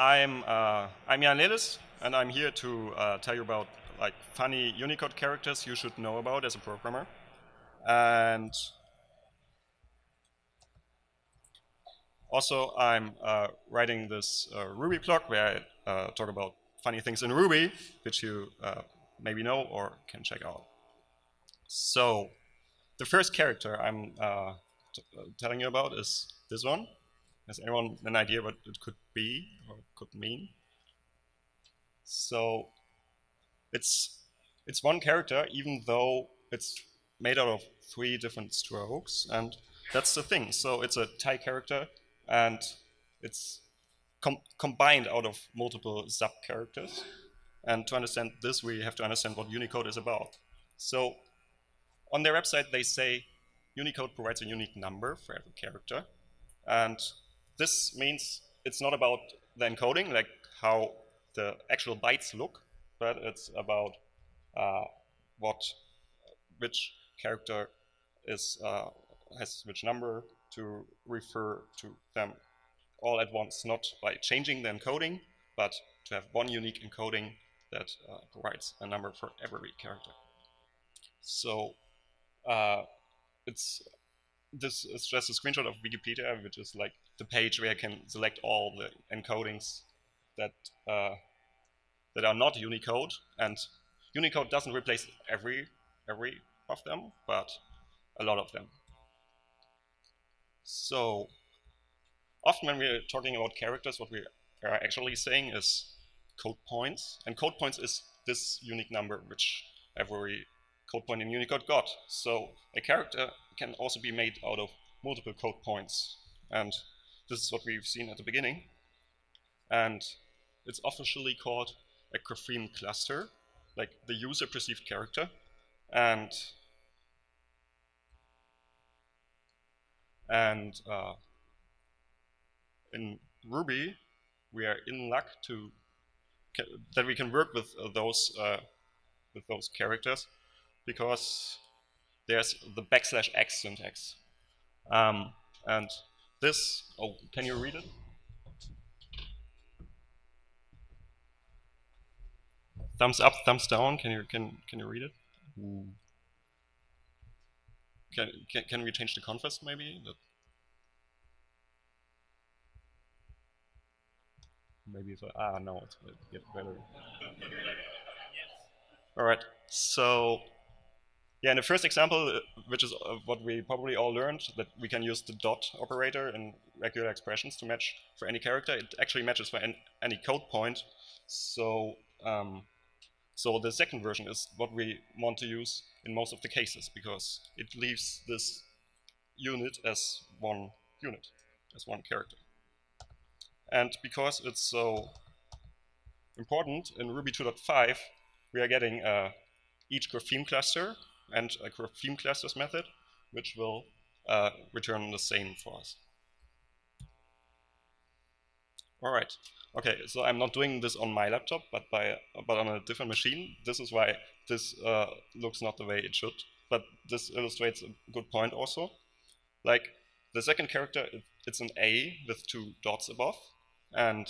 I'm uh, I'm Jan Lelis, and I'm here to uh, tell you about like funny Unicode characters you should know about as a programmer. And also, I'm uh, writing this uh, Ruby blog where I uh, talk about funny things in Ruby, which you uh, maybe know or can check out. So, the first character I'm telling you about is this one. Has anyone an idea what it could be or could mean? So it's it's one character, even though it's made out of three different strokes, and that's the thing. So it's a Thai character, and it's com combined out of multiple sub characters. And to understand this, we have to understand what Unicode is about. So on their website, they say Unicode provides a unique number for every character, and this means it's not about the encoding, like how the actual bytes look, but it's about uh, what, which character is uh, has which number to refer to them all at once, not by changing the encoding, but to have one unique encoding that uh, provides a number for every character. So uh, it's this is just a screenshot of Wikipedia, which is like the page where I can select all the encodings that uh, that are not Unicode. And Unicode doesn't replace every every of them, but a lot of them. So often when we're talking about characters, what we are actually saying is code points. And code points is this unique number which every code point in Unicode got. So a character can also be made out of multiple code points. And this is what we've seen at the beginning. And it's officially called a grapheme cluster, like the user perceived character. And and uh, in Ruby, we are in luck to that we can work with uh, those uh, with those characters because there's the backslash x syntax. Um, and this, oh, can you read it? Thumbs up, thumbs down. Can you can can you read it? Can can can we change the contrast maybe? That maybe if I, ah no, it's get better. All right, so yeah, in the first example, uh, which is uh, what we probably all learned, that we can use the dot operator in regular expressions to match for any character. It actually matches for any code point. So, um, so the second version is what we want to use in most of the cases because it leaves this unit as one unit, as one character. And because it's so important, in Ruby 2.5, we are getting uh, each grapheme cluster and a theme clusters method, which will uh, return the same for us. All right. Okay, so I'm not doing this on my laptop, but by but on a different machine. This is why this uh, looks not the way it should. But this illustrates a good point also. Like the second character, it, it's an A with two dots above, and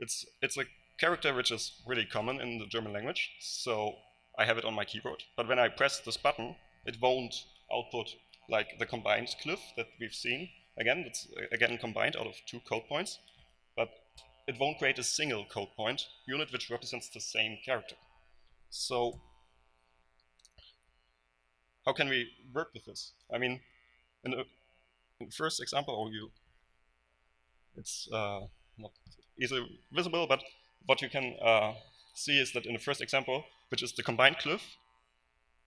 it's it's a character which is really common in the German language, so I have it on my keyboard. But when I press this button, it won't output like the combined glyph that we've seen. Again, it's again combined out of two code points, but it won't create a single code point unit which represents the same character. So how can we work with this? I mean, in the, in the first example, oh, you, it's uh, not easily visible, but what you can uh, see is that in the first example, which is the combined glyph,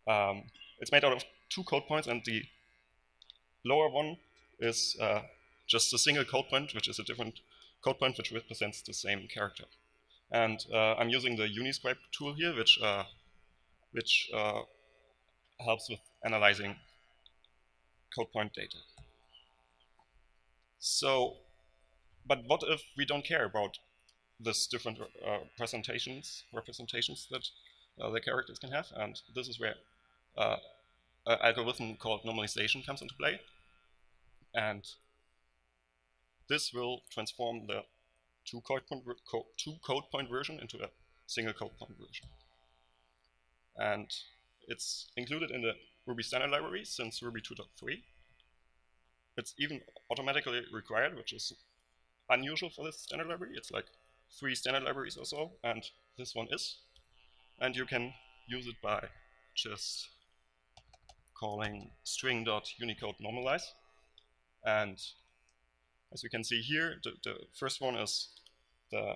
um, it's made out of two code points, and the lower one is uh, just a single code point, which is a different code point which represents the same character. And uh, I'm using the Uniscribe tool here, which uh, which uh, helps with analyzing code point data. So, but what if we don't care about this different uh, presentations, representations that uh, the characters can have. And this is where uh, an algorithm called normalization comes into play. And this will transform the two code point, co two code point version into a single code point version. And it's included in the Ruby standard library since Ruby 2.3. It's even automatically required, which is unusual for this standard library. It's like three standard libraries or so, and this one is. And you can use it by just calling string.unicode normalize. And as you can see here, the, the first one is the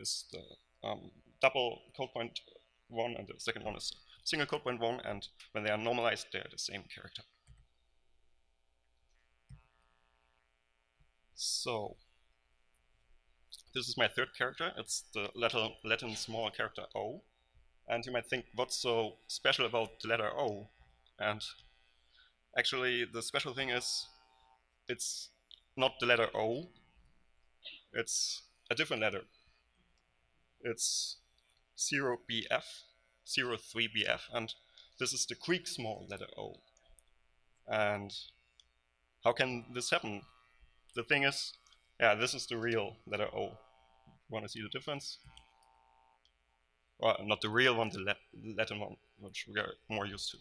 is the um, double code point one, and the second one is single code point one, and when they are normalized, they are the same character. So this is my third character. It's the Latin, Latin small character O. And you might think, what's so special about the letter O? And actually, the special thing is, it's not the letter O. It's a different letter. It's 0BF, 03BF, and this is the Greek small letter O. And how can this happen? The thing is, yeah, this is the real letter O. Want to see the difference? Well, not the real one, the Latin one, which we are more used to.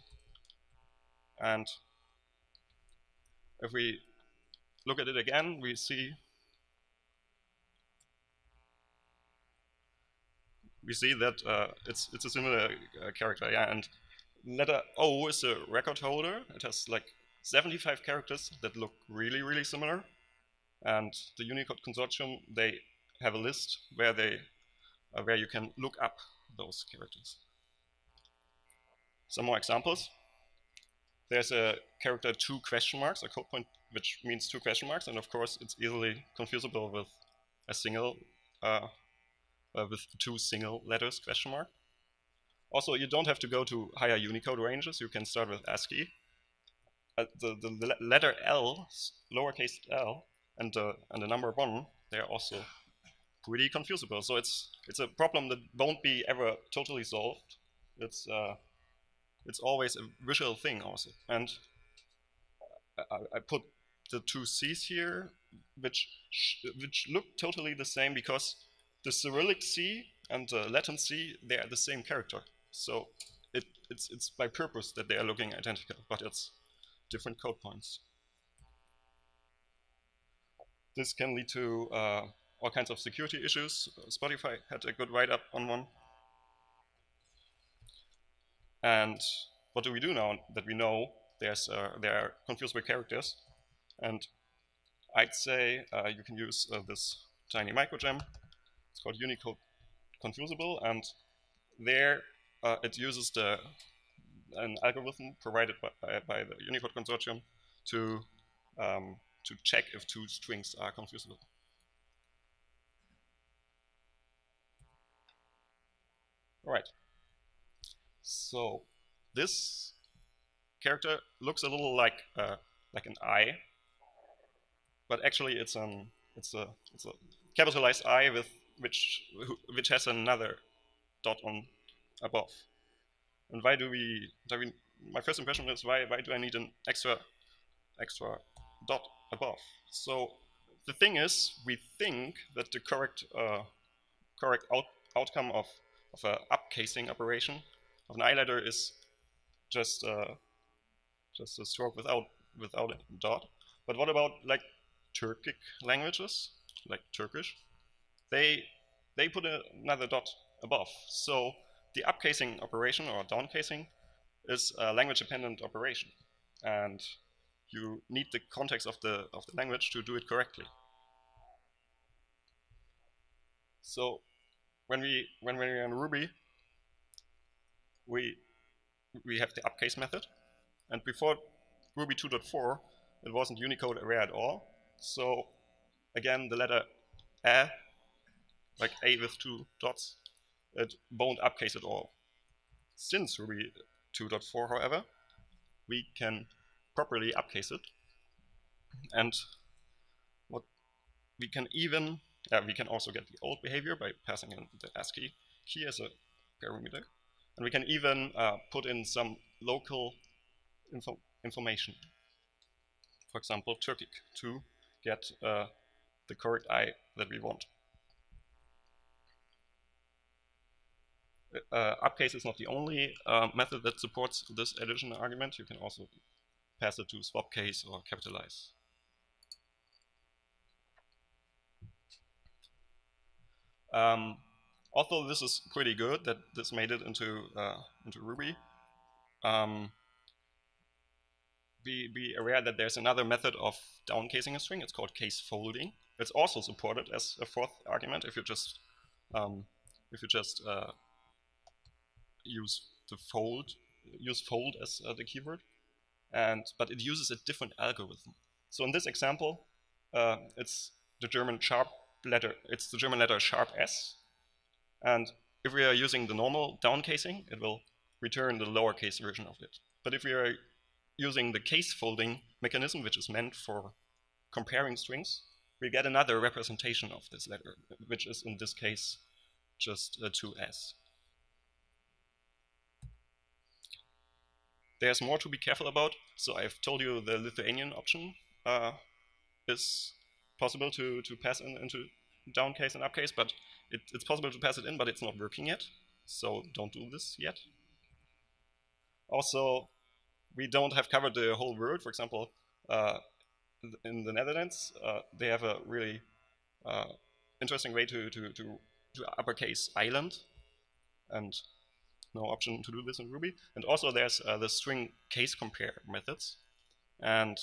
And if we look at it again, we see we see that uh, it's it's a similar uh, character, yeah. And letter O is a record holder. It has like 75 characters that look really really similar. And the Unicode Consortium they have a list where they uh, where you can look up those characters. Some more examples. There's a character two question marks, a code point which means two question marks, and of course it's easily confusable with a single uh, uh, with two single letters question mark. Also, you don't have to go to higher Unicode ranges. You can start with ASCII. Uh, the, the letter L, lowercase l, and the, and the number one, they're also pretty confusable. So it's it's a problem that won't be ever totally solved. It's uh, it's always a visual thing also. And I, I put the two C's here, which which look totally the same because the Cyrillic C and the Latin C, they are the same character. So it, it's, it's by purpose that they are looking identical, but it's different code points. This can lead to uh, all kinds of security issues. Spotify had a good write-up on one. And what do we do now that we know there's uh, there are confusable characters? And I'd say uh, you can use uh, this tiny microgem it's called Unicode Confusable, and there uh, it uses the an algorithm provided by, by, by the Unicode Consortium to um, to check if two strings are confusable. All right. So this character looks a little like uh, like an I, but actually it's an it's a it's a capitalized I with which which has another dot on above. And why do we, do we my first impression is why why do I need an extra extra dot above? So the thing is, we think that the correct uh, correct out, outcome of of a upcasing operation of an letter is just uh, just a stroke without without a dot. But what about like Turkic languages, like Turkish? they they put a, another dot above. So the upcasing operation or downcasing is a language-dependent operation, and you need the context of the of the language to do it correctly. So when we when we're in Ruby, we we have the upcase method, and before Ruby 2.4, it wasn't Unicode aware at all. So again, the letter a like A with two dots, it won't upcase at all. Since Ruby 2.4, however, we can properly upcase it. And what we can even, uh, we can also get the old behavior by passing in the ASCII key as a parameter. And we can even uh, put in some local info information. For example, Turkic to get uh, the correct i that we want. Uh, upcase is not the only uh, method that supports this addition argument. You can also pass it to swap case or capitalize. Um, although this is pretty good that this made it into uh, into Ruby, um, be, be aware that there's another method of downcasing a string. It's called case folding. It's also supported as a fourth argument if you just um, if you just uh, use the fold use fold as uh, the keyword, and but it uses a different algorithm. So in this example, uh, it's the German sharp letter. It's the German letter sharp s, and if we are using the normal downcasing, it will return the lowercase version of it. But if we are using the case folding mechanism, which is meant for comparing strings, we get another representation of this letter, which is in this case just a 2s. There's more to be careful about. So I've told you the Lithuanian option uh, is possible to, to pass in into downcase and upcase, but it, it's possible to pass it in, but it's not working yet. So don't do this yet. Also, we don't have covered the whole world. For example, uh, in the Netherlands, uh, they have a really uh, interesting way to, to, to, to uppercase island, and no option to do this in Ruby. And also there's uh, the string case compare methods, and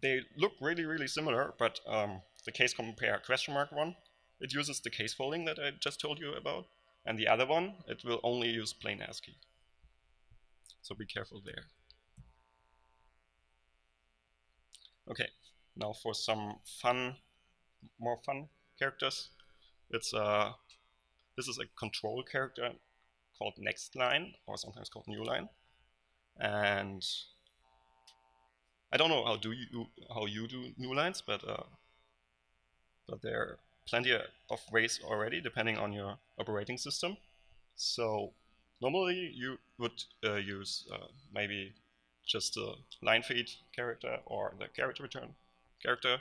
they look really, really similar, but um, the case compare question mark one, it uses the case folding that I just told you about, and the other one, it will only use plain ASCII. So be careful there. Okay, now for some fun, more fun characters. It's uh, this is a control character called next line, or sometimes called new line, and I don't know how do you how you do new lines, but uh, but there are plenty of ways already, depending on your operating system. So normally you would uh, use uh, maybe just a line feed character or the character return character,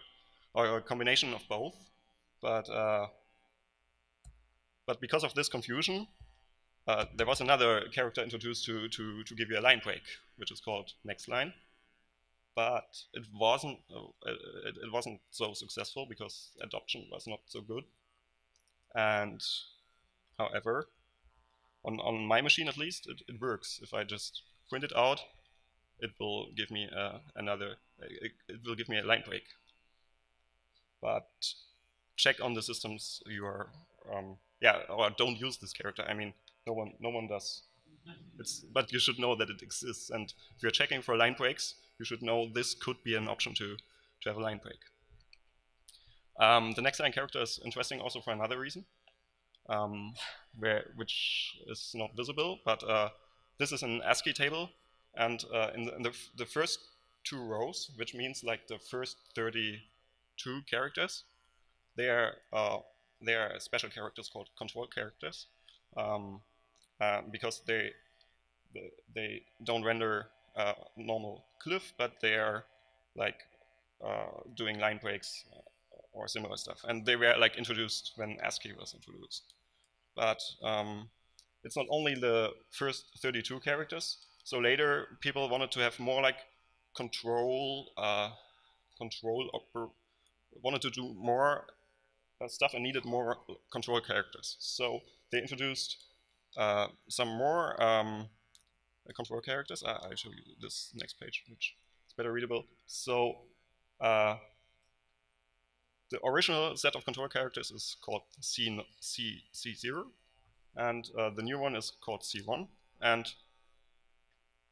or a combination of both. But uh, but because of this confusion, uh, there was another character introduced to, to, to give you a line break, which is called next line. But it wasn't uh, it, it wasn't so successful because adoption was not so good. And however, on, on my machine at least, it, it works. If I just print it out, it will give me uh, another, it, it, will give me a line break. But check on the systems you are, um, yeah, or don't use this character. I mean, no one, no one does. It's, but you should know that it exists. And if you're checking for line breaks, you should know this could be an option to, to have a line break. Um, the next line character is interesting also for another reason, um, where, which is not visible, but uh, this is an ASCII table and uh, in, the, in the, the, first two rows, which means like the first 32 characters, they are, uh, they are special characters called control characters um, uh, because they, they, don't render uh, normal glyph, but they are like uh, doing line breaks uh, or similar stuff. And they were like introduced when ASCII was introduced. But um, it's not only the first 32 characters, so later, people wanted to have more like control, uh, control, wanted to do more uh, stuff and needed more control characters. So they introduced uh, some more um, control characters. I, I'll show you this next page, which is better readable. So uh, the original set of control characters is called C, C, C0, and uh, the new one is called C1. And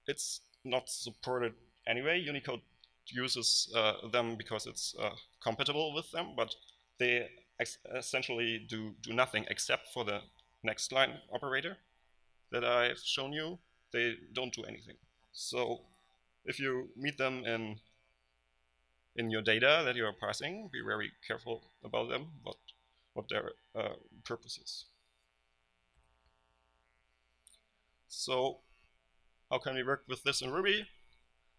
it's not supported anyway. Unicode uses uh, them because it's uh, compatible with them, but they essentially do, do nothing except for the next line operator that I've shown you. They don't do anything. So if you meet them in in your data that you are parsing, be very careful about them, what, what their uh, purpose is. So how can we work with this in Ruby?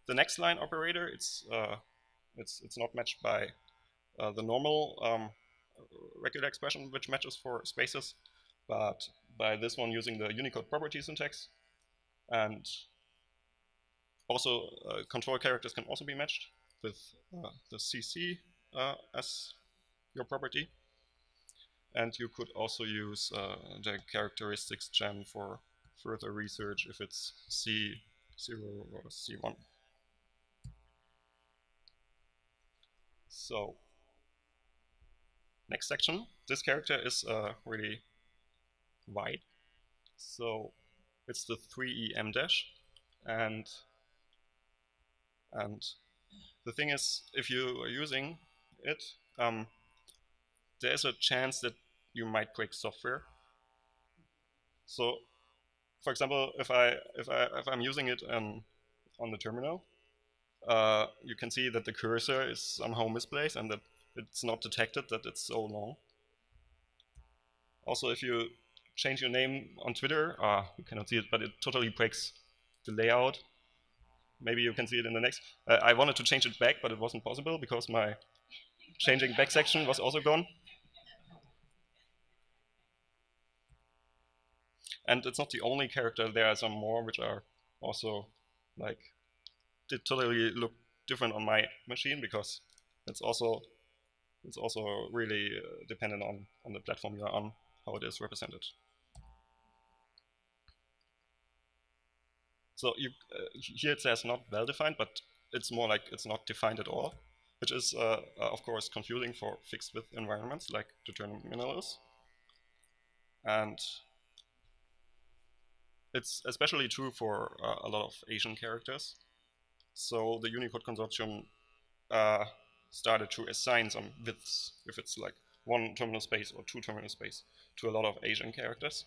The next line operator, it's uh, it's it's not matched by uh, the normal um, regular expression which matches for spaces, but by this one using the Unicode property syntax. And also uh, control characters can also be matched with uh, the CC uh, as your property. And you could also use uh, the characteristics gem for further research if it's C0 or C1. So, next section. This character is uh, really wide. So it's the 3em dash. And, and the thing is, if you are using it, um, there's a chance that you might break software. So, for example, if I if I if I'm using it um, on the terminal, uh, you can see that the cursor is somehow misplaced and that it's not detected that it's so long. Also, if you change your name on Twitter, uh, you cannot see it, but it totally breaks the layout. Maybe you can see it in the next. Uh, I wanted to change it back, but it wasn't possible because my changing back section was also gone. And it's not the only character, there are some more which are also like, did totally look different on my machine because it's also it's also really uh, dependent on, on the platform you're on, how it is represented. So you, uh, here it says not well-defined, but it's more like it's not defined at all, which is, uh, uh of course, confusing for fixed width environments like the terminal. And it's especially true for uh, a lot of Asian characters. So the Unicode Consortium uh, started to assign some widths, if it's like one terminal space or two terminal space, to a lot of Asian characters.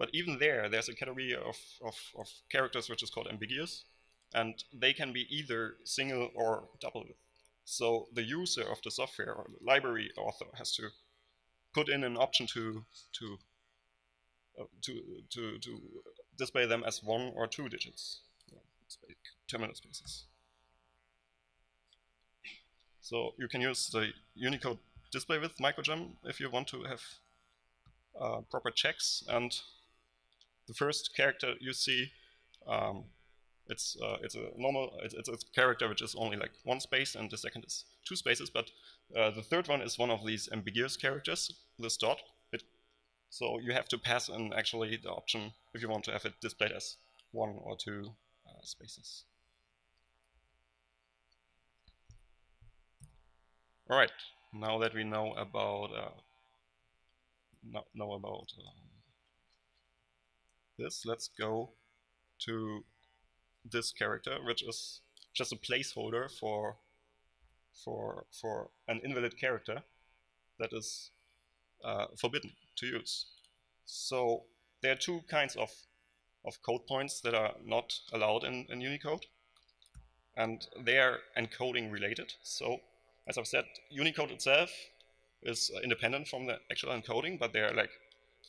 But even there, there's a category of, of, of characters which is called ambiguous, and they can be either single or double. So the user of the software or the library author has to put in an option to to uh, to to to display them as one or two digits, terminal spaces. So you can use the Unicode display width microgem if you want to have uh, proper checks. And the first character you see, um, it's uh, it's a normal it's, it's, a character which is only like one space, and the second is two spaces. But uh, the third one is one of these ambiguous characters, this dot. It, so you have to pass in actually the option if you want to have it displayed as one or two uh, spaces. All right, now that we know about uh, know, about um, this, let's go to this character, which is just a placeholder for for for an invalid character that is uh, forbidden to use. So there are two kinds of of code points that are not allowed in, in Unicode, and they are encoding related. So as I've said, Unicode itself is independent from the actual encoding, but they are like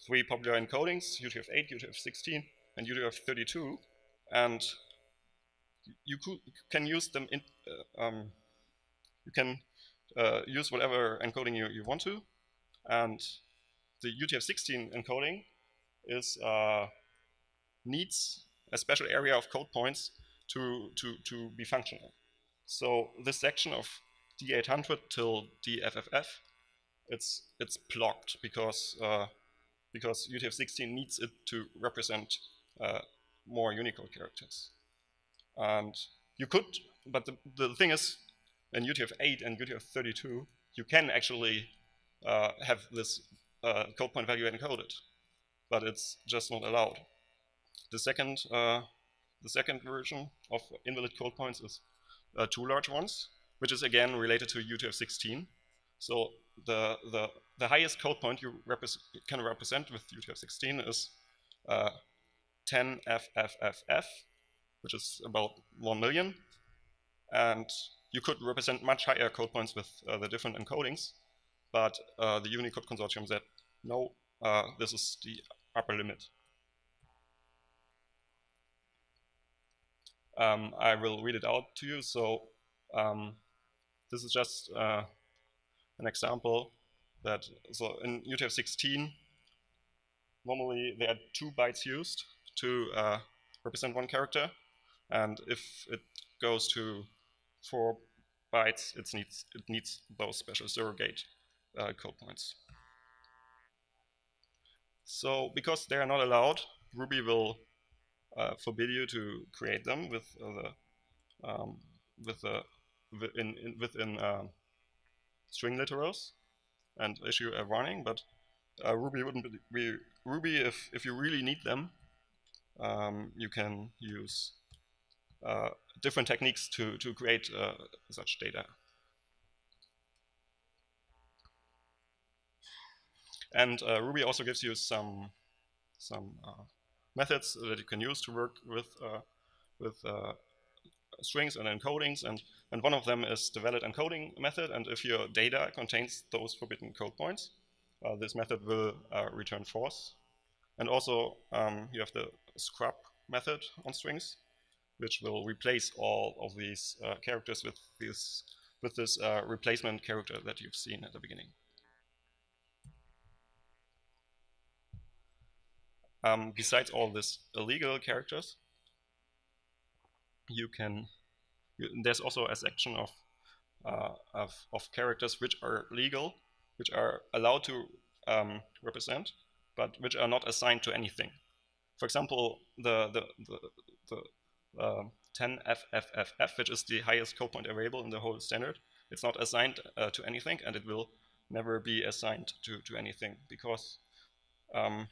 three popular encodings, UTF-8, UTF-16, and UTF-32, and you can use them in, uh, um, you can uh, use whatever encoding you, you want to, and the UTF-16 encoding is uh, needs a special area of code points to, to, to be functional. So this section of D800 till DFFF, it's it's blocked because uh, because UTF-16 needs it to represent uh, more Unicode characters. And you could, but the, the thing is, in UTF-8 and UTF-32, you can actually uh, have this uh, code point value encoded, but it's just not allowed. The second, uh, the second version of invalid code points is uh, two large ones, which is again related to UTF-16. So the, the, the highest code point you can represent with UTF-16 is uh, 10FFFF, which is about 1 million. And you could represent much higher code points with uh, the different encodings, but uh, the Unicode consortium said, no, uh, this is the upper limit. Um, I will read it out to you. So um, this is just uh, an example that, so in UTF-16, normally there are two bytes used to uh, represent one character, and if it goes to four bytes, it needs, it needs those special surrogate uh, code points. So because they are not allowed, Ruby will uh, forbid you to create them with uh, the um, with the within in, within uh, string literals and issue a warning. But uh, Ruby wouldn't be Ruby if if you really need them. Um, you can use uh, different techniques to to create uh, such data. And Ruby also gives you some some methods that you can use to work with uh, with uh, strings and encodings, and and one of them is the valid encoding method. And if your data contains those forbidden code points, uh, this method will uh, return false. And also, um, you have the scrub method on strings, which will replace all of these uh, characters with this with this uh, replacement character that you've seen at the beginning. Um, besides all these illegal characters, you can, there's also a section of, uh, of, of, characters which are legal, which are allowed to um, represent, but which are not assigned to anything. For example, the, the, the, the uh, 10FFFF, which is the highest code point available in the whole standard, it's not assigned uh, to anything, and it will never be assigned to, to anything because um,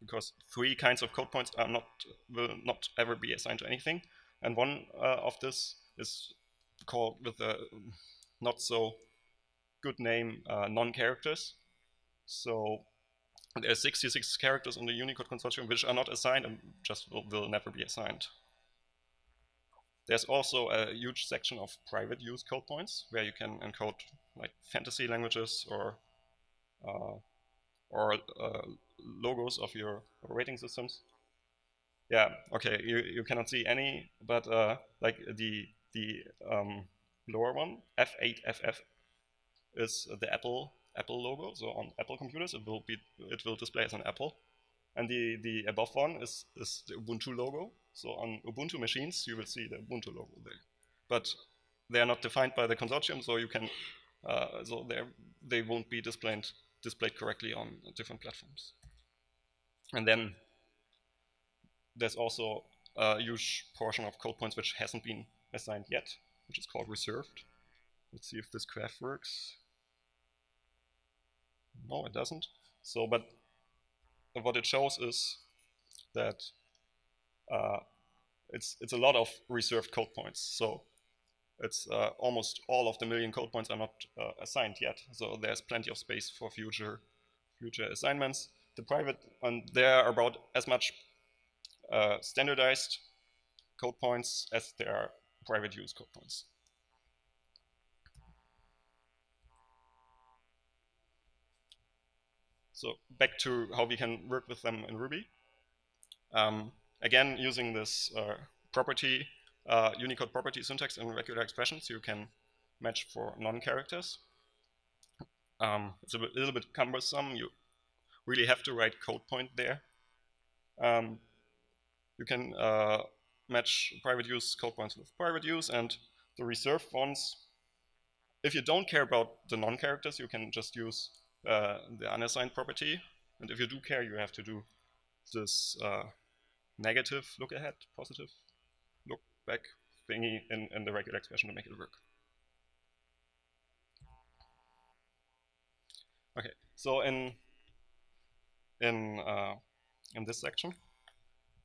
because three kinds of code points are not will not ever be assigned to anything, and one uh, of this is called with a not so good name uh, non-characters. So there are 66 characters in the Unicode consortium which are not assigned and just will, will never be assigned. There's also a huge section of private use code points where you can encode like fantasy languages or uh, or uh, logos of your rating systems. Yeah, okay, you, you cannot see any, but uh, like the the um, lower one, F8FF, is the Apple Apple logo. So on Apple computers, it will be it will display as an apple, and the the above one is is the Ubuntu logo. So on Ubuntu machines, you will see the Ubuntu logo there, but they are not defined by the consortium, so you can uh, so they they won't be displayed displayed correctly on different platforms. And then there's also a huge portion of code points which hasn't been assigned yet, which is called reserved. Let's see if this graph works. No, it doesn't. So, but what it shows is that uh, it's it's a lot of reserved code points. So it's uh, almost all of the million code points are not uh, assigned yet. So there's plenty of space for future future assignments. The private, and there are about as much uh, standardized code points as there are private use code points. So back to how we can work with them in Ruby. Um, again, using this uh, property uh, Unicode property syntax in regular expressions you can match for non-characters. Um, it's a bit, little bit cumbersome. You really have to write code point there. Um, you can uh, match private use code points with private use and the reserved ones. If you don't care about the non-characters, you can just use uh, the unassigned property. And if you do care, you have to do this uh, negative look ahead, positive look back thingy in, in the regular expression to make it work. Okay, so in in uh, in this section,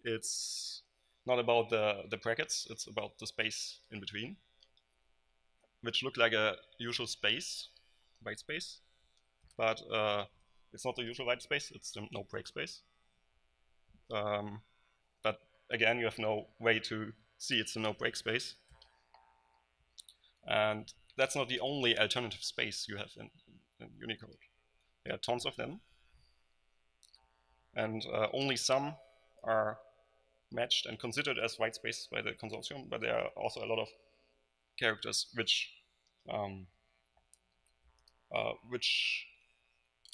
it's not about the the brackets; it's about the space in between, which look like a usual space, white space, but uh, it's not the usual white space; it's the no break space. Um, but again, you have no way to see it's a no break space. And that's not the only alternative space you have in, in Unicode. There are tons of them. And uh, only some are matched and considered as white space by the consortium, but there are also a lot of characters which um, uh, which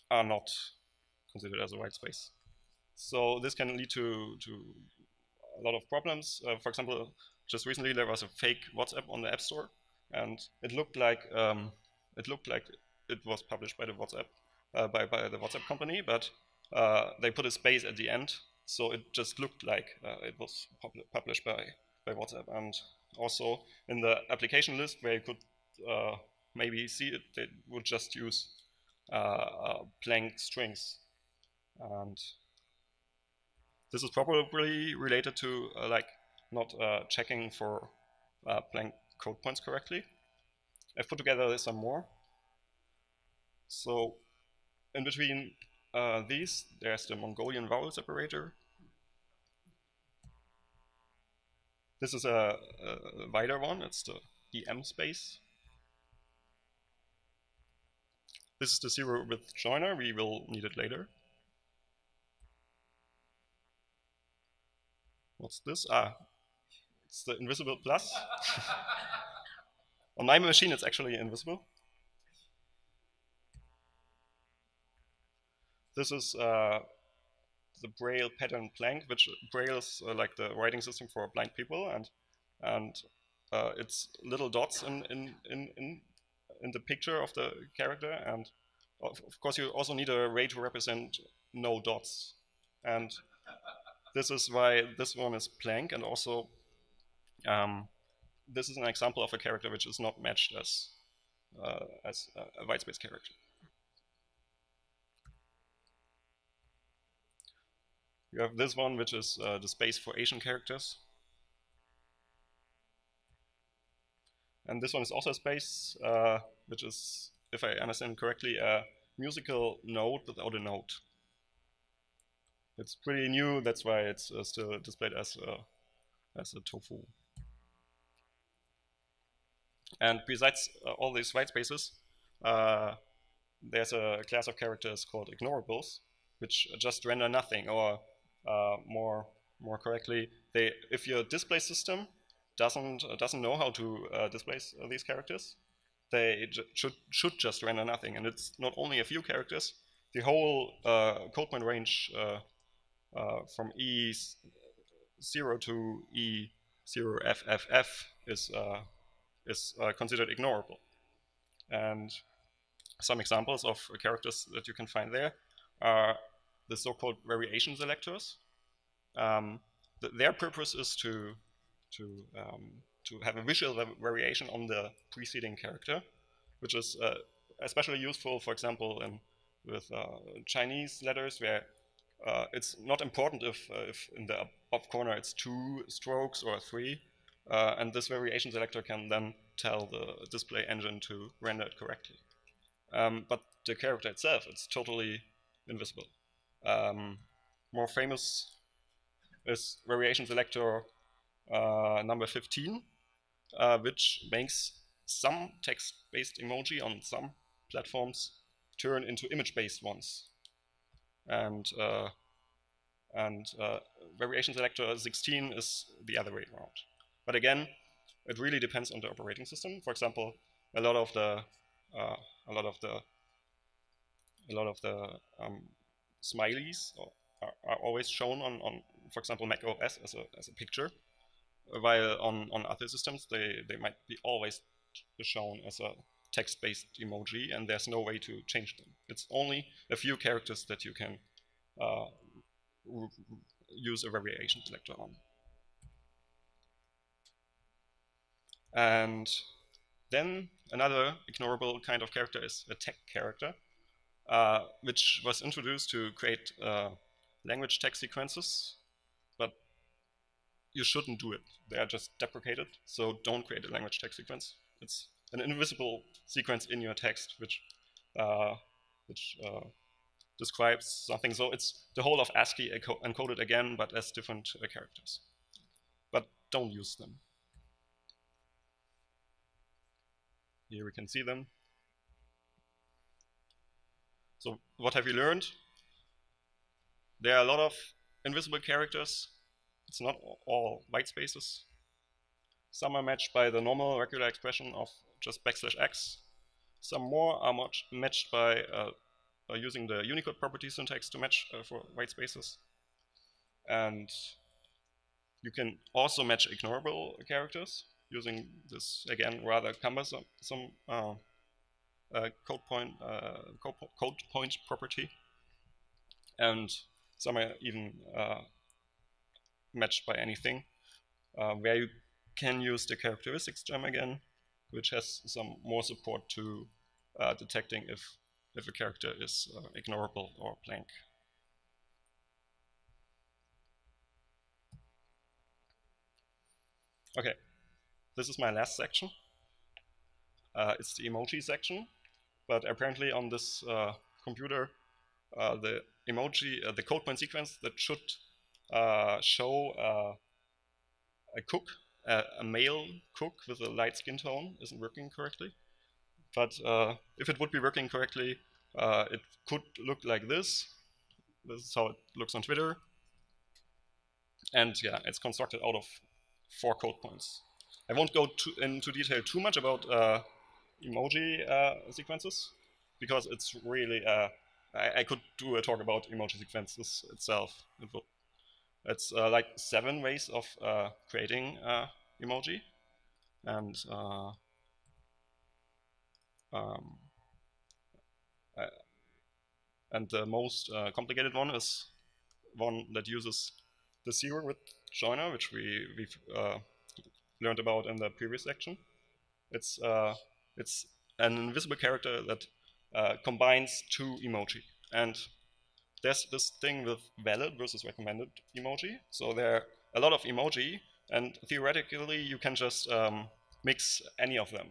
are not considered as a white space. So this can lead to, to a lot of problems. Uh, for example, just recently there was a fake WhatsApp on the App Store, and it looked like um, it looked like it was published by the WhatsApp uh, by, by the WhatsApp company, but uh, they put a space at the end, so it just looked like uh, it was pub published by by WhatsApp. And also in the application list where you could uh, maybe see it, they would just use uh, blank strings, and this is probably related to like not checking for blank code points correctly. I've put together some more. So in between uh, these, there's the Mongolian vowel separator. This is a, a wider one, it's the EM space. This is the zero width joiner, we will need it later. What's this? Ah, it's the invisible plus. On my machine, it's actually invisible. This is uh, the Braille pattern blank, which Braille is uh, like the writing system for blind people, and and uh, it's little dots in, in in in in the picture of the character, and of, of course you also need a ray to represent no dots, and this is why this one is blank, and also um, this is an example of a character which is not matched as uh, as a, a whitespace character. You have this one, which is uh, the space for Asian characters. And this one is also a space, uh, which is, if I understand correctly, a musical note without a note. It's pretty new, that's why it's uh, still displayed as a, as a tofu. And besides uh, all these white spaces, uh, there's a class of characters called ignorables, which just render nothing or uh, more more correctly, they if your display system doesn't uh, doesn't know how to uh, display uh, these characters, they should should just render nothing. And it's not only a few characters; the whole uh, code point range from E zero to E zero FFF is is considered ignorable. And some examples of characters that you can find there are the so-called variation selectors. Um, th their purpose is to to um, to have a visual variation on the preceding character, which is uh, especially useful, for example, in with uh, Chinese letters where uh, it's not important if, uh, if in the up corner it's two strokes or three, uh, and this variation selector can then tell the display engine to render it correctly. Um, but the character itself, it's totally invisible. Um, more famous is variation selector uh, number 15, uh, which makes some text-based emoji on some platforms turn into image-based ones. And uh, and uh, variation selector 16 is the other way around. But again, it really depends on the operating system. For example, a lot of the uh, a lot of the a lot of the um, smileys are, are, always shown on, on, for example, Mac OS as a, as a picture, while on, on other systems they, they might be always shown as a text-based emoji and there's no way to change them. It's only a few characters that you can uh, use a variation selector on. And then another ignorable kind of character is a tag character. Uh, which was introduced to create uh, language tag sequences, but you shouldn't do it. They are just deprecated, so don't create a language tag sequence. It's an invisible sequence in your text which uh, which uh, describes something. So it's the whole of ASCII encoded again, but as different uh, characters. But don't use them. Here we can see them. So what have you learned? There are a lot of invisible characters. It's not all white spaces. Some are matched by the normal regular expression of just backslash x. Some more are matched by uh, uh, using the Unicode property syntax to match uh, for white spaces. And you can also match ignorable characters using this, again, rather cumbersome some, uh, uh, code, point, code point property. And some are even matched by anything, where you can use the characteristics gem again, which has some more support to uh, detecting if, if a character is uh, ignorable or blank. Okay, this is my last section. Uh, it's the emoji section, but apparently on this uh, computer, uh, the emoji, uh, the code point sequence that should show a cook a male cook with a light skin tone isn't working correctly. But if it would be working correctly, it could look like this. This is how it looks on Twitter. And yeah, it's constructed out of four code points. I won't go into detail too much about uh, emoji uh, sequences because it's really, uh, I, I, could do a talk about emoji sequences itself. It it's uh, like seven ways of uh, creating uh, emoji. And uh, um, and the most complicated one is one that uses the zero width joiner, which we, we've learned about in the previous section. It's, it's an invisible character that combines two emoji. And there's this thing with valid versus recommended emoji. So there are a lot of emoji, and theoretically you can just um, mix any of them.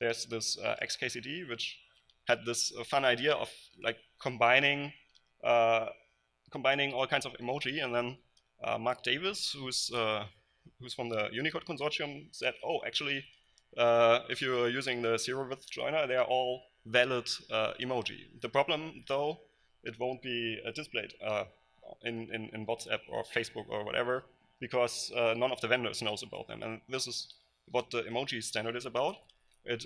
There's this uh, XKCD, which had this uh, fun idea of like combining uh, combining all kinds of emoji, and then uh, Mark Davis, who's uh, who's from the Unicode consortium, said, "Oh, actually, uh, if you're using the zero width joiner, they are all valid emoji." The problem, though, it won't be uh, displayed uh, in, in, in, WhatsApp or Facebook or whatever because uh, none of the vendors knows about them. And this is what the emoji standard is about. It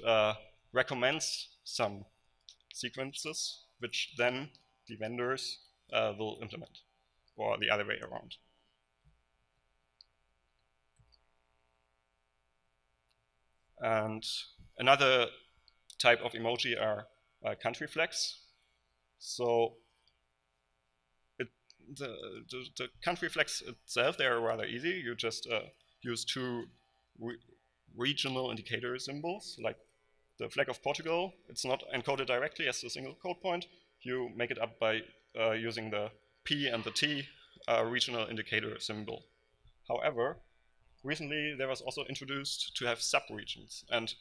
recommends some sequences which then the vendors uh, will implement, or the other way around. And another type of emoji are uh, country flags. So the, the, the, country flags itself, they are rather easy. You just uh, use two re regional indicator symbols, like the flag of Portugal. It's not encoded directly as a single code point. You make it up by uh, using the P and the T uh, regional indicator symbol. However, recently there was also introduced to have subregions, and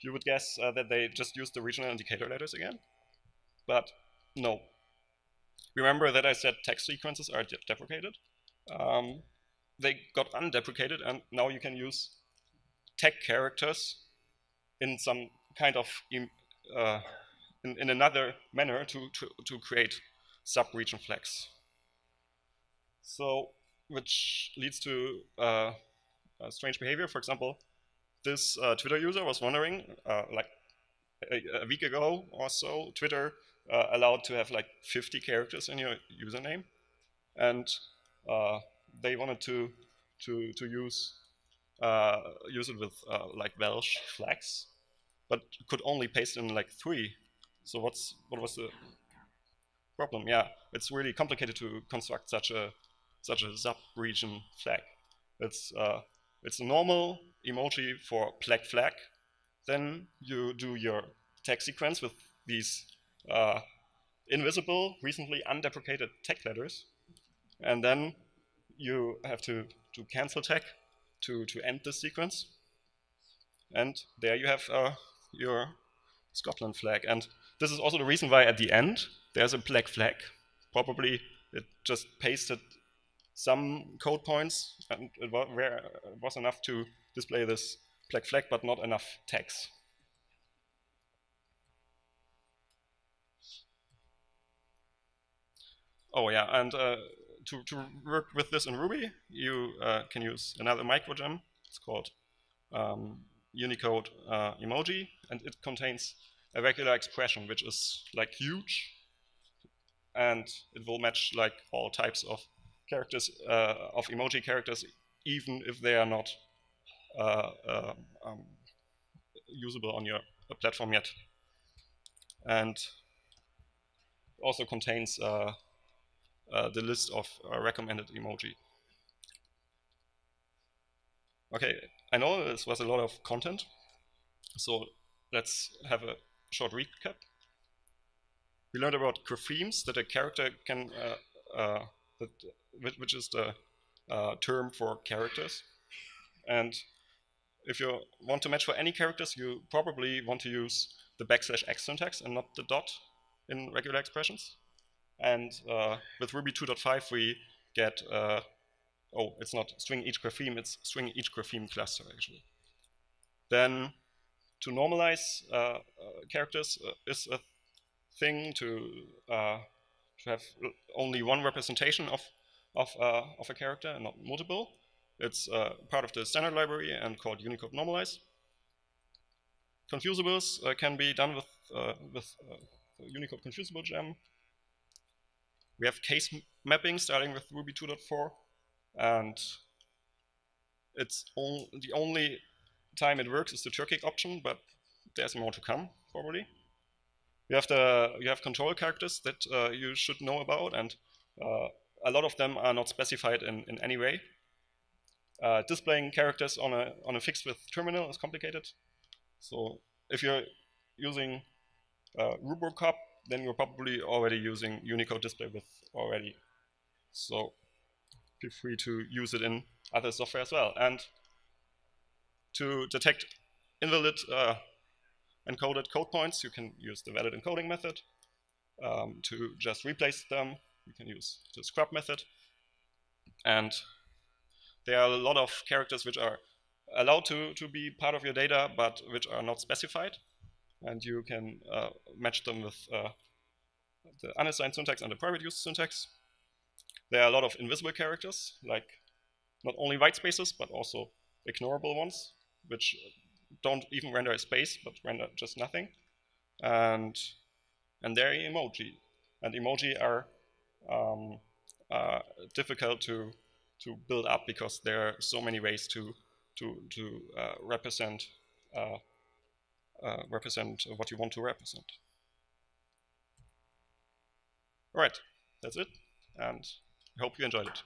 you would guess uh, that they just use the regional indicator letters again. But no, Remember that I said text sequences are de deprecated? Um, they got undeprecated, and now you can use tag characters in some kind of uh, in, in, another manner to, to, to create sub-region flags. So, which leads to uh, strange behavior. For example, this uh, Twitter user was wondering, uh, like a, a, week ago or so, Twitter uh, allowed to have like 50 characters in your username, and uh, they wanted to to to use uh, use it with uh, like Welsh flags, but could only paste in like three. So what's what was the problem? Yeah, it's really complicated to construct such a such a sub-region flag. It's uh, it's a normal emoji for black flag. Then you do your tag sequence with these uh, invisible, recently undeprecated tag letters. And then you have to, to cancel tag to, to end the sequence. And there you have uh, your Scotland flag. And this is also the reason why at the end there's a black flag. Probably it just pasted some code points and it was enough to display this black flag, but not enough tags. Oh yeah, and uh, to, to work with this in Ruby, you uh, can use another microgem. It's called um, Unicode uh, emoji, and it contains a regular expression which is like huge, and it will match like all types of characters uh, of emoji characters, even if they are not uh, uh um, usable on your platform yet. And also contains the list of recommended emoji. Okay, I know this was a lot of content, so let's have a short recap. We learned about graphemes that a character can, uh, uh, that, which is the uh, term for characters. And if you want to match for any characters, you probably want to use the backslash x syntax and not the dot in regular expressions. And uh, with Ruby 2.5, we get, uh, oh, it's not string each grapheme, it's string each grapheme cluster, actually. Then to normalize uh, uh characters uh, is a thing to, uh, to have only one representation of, of, of a character and not multiple. It's uh, part of the standard library and called Unicode Normalize. Confusables uh, can be done with, uh, with uh, Unicode Confusable gem. We have case mapping starting with Ruby 2.4, and it's on, the only time it works is the Turkic option, but there's more to come, probably. You have the you have control characters that uh, you should know about, and uh, a lot of them are not specified in, in any way. Uh, displaying characters on a on a fixed width terminal is complicated. So if you're using uh, then you're probably already using Unicode display width already. So feel free to use it in other software as well. And to detect invalid uh, encoded code points, you can use the valid encoding method. Um, to just replace them, you can use the scrub method. And there are a lot of characters which are allowed to, to be part of your data, but which are not specified. And you can uh, match them with uh, the unassigned syntax and the private use syntax. There are a lot of invisible characters, like not only white spaces, but also ignorable ones, which don't even render a space, but render just nothing. And, and they're emoji. And emoji are um, uh, difficult to to build up because there are so many ways to to to uh, represent uh, uh, represent what you want to represent. All right, that's it, and I hope you enjoyed it.